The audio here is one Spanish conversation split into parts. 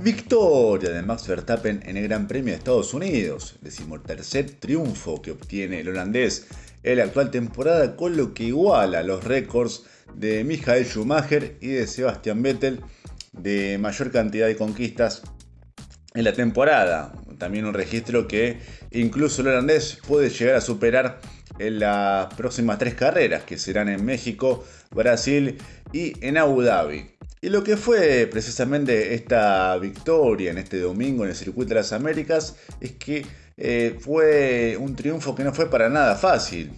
Victoria de Max Verstappen en el Gran Premio de Estados Unidos, decimotercer triunfo que obtiene el holandés en la actual temporada, con lo que iguala los récords de Michael Schumacher y de Sebastian Vettel de mayor cantidad de conquistas en la temporada. También un registro que incluso el holandés puede llegar a superar en las próximas tres carreras, que serán en México, Brasil y en Abu Dhabi. Y lo que fue precisamente esta victoria en este domingo en el Circuito de las Américas es que eh, fue un triunfo que no fue para nada fácil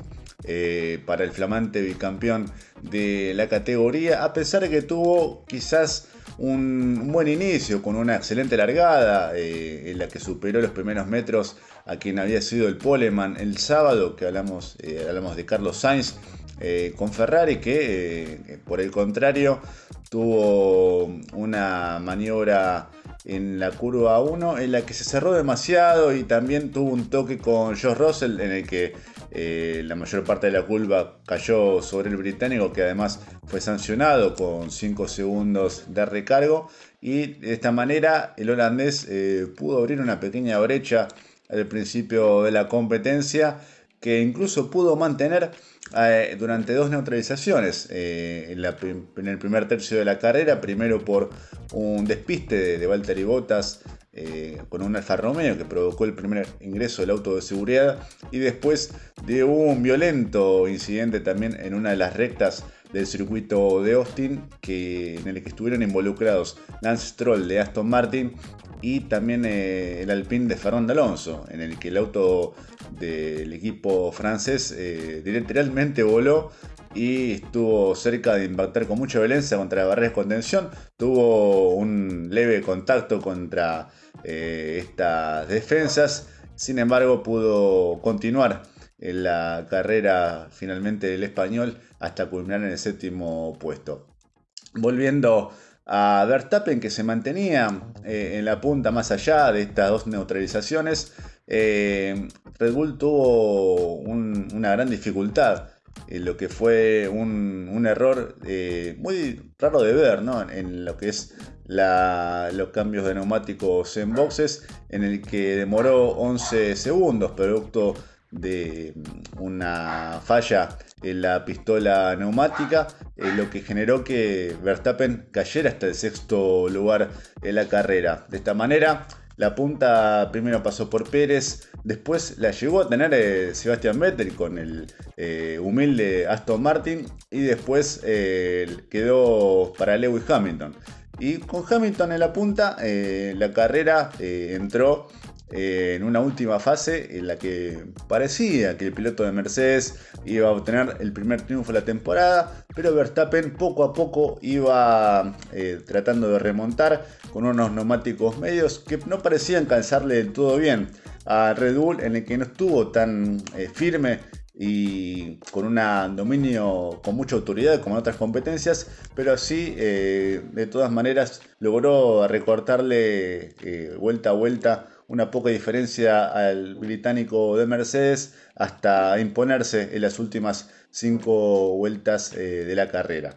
eh, para el flamante bicampeón de la categoría, a pesar de que tuvo quizás un, buen inicio con una excelente largada eh, en la que superó los primeros metros a quien había sido el poleman. El sábado, que hablamos, hablamos de Carlos Sainz eh, con Ferrari que eh, por el contrario tuvo una maniobra en la curva 1 en la que se cerró demasiado y también tuvo un toque con Josh Russell en el que eh, la mayor parte de la curva cayó sobre el británico que además fue sancionado con 5 segundos de recargo. Y de esta manera el holandés pudo abrir una pequeña brecha al principio de la competencia que incluso pudo mantener eh, durante dos neutralizaciones eh, en, el primer tercio de la carrera, primero por un despiste de, de Valtteri Bottas eh, con un Alfa Romeo que provocó el primer ingreso del auto de seguridad y después de un violento incidente también en una de las rectas del circuito de Austin que, en el que estuvieron involucrados Lance Stroll de Aston Martin y también el Alpine de Fernando Alonso, en el que el auto del equipo francés eh, literalmente voló y estuvo cerca de impactar con mucha violencia contra la barrera de contención. Tuvo un leve contacto contra eh, estas defensas, sin embargo pudo continuar en la carrera finalmente del español hasta culminar en el séptimo puesto. Volviendo a Verstappen que se mantenía eh, en la punta más allá de estas dos neutralizaciones, eh, Red Bull tuvo una gran dificultad lo que fue un, error eh, muy raro de ver en lo que es los cambios de neumáticos en boxes, en el que demoró 11 segundos, producto de una falla en la pistola neumática, eh, lo que generó que Verstappen cayera hasta el sexto lugar en la carrera. De esta manera, la punta primero pasó por Pérez, después la llegó a tener eh, Sebastian Vettel con el eh, humilde Aston Martin y después quedó para Lewis Hamilton. Y con Hamilton en la punta, la carrera entró eh, en una última fase en la que parecía que el piloto de Mercedes iba a obtener el primer triunfo de la temporada, pero Verstappen poco a poco iba eh, tratando de remontar con unos neumáticos medios que no parecían calzarle del todo bien a Red Bull, en el que no estuvo tan eh, firme y con un dominio con mucha autoridad como en otras competencias, pero sí de todas maneras logró recortarle vuelta a vuelta una poca diferencia al británico de Mercedes hasta imponerse en las últimas cinco vueltas eh, de la carrera.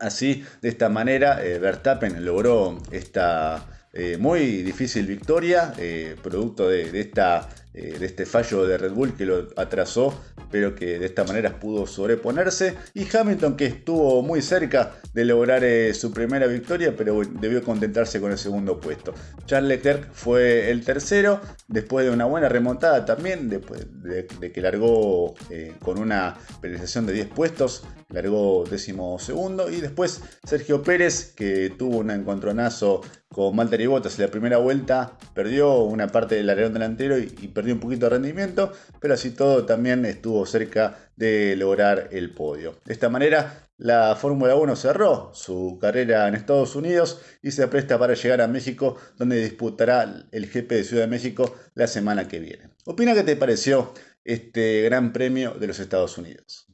Así, de esta manera, eh, Verstappen logró esta eh, muy difícil victoria, producto de, esta, de este fallo de Red Bull que lo atrasó pero que de esta manera pudo sobreponerse. Y Hamilton que estuvo muy cerca de lograr eh, su primera victoria, pero debió contentarse con el segundo puesto. Charles Leclerc fue el tercero, después de una buena remontada también, después de, que largó eh, con una penalización de 10 puestos, largó décimo segundo. Y después Sergio Pérez, que tuvo un encontronazo con Valtteri Bottas en la primera vuelta, perdió una parte del alerón delantero y, perdió un poquito de rendimiento, pero así todo también estuvo cerca de lograr el podio. De esta manera, la Fórmula 1 cerró su carrera en Estados Unidos y se presta para llegar a México, donde disputará el GP de Ciudad de México la semana que viene. Opina qué te pareció este Gran Premio de los Estados Unidos.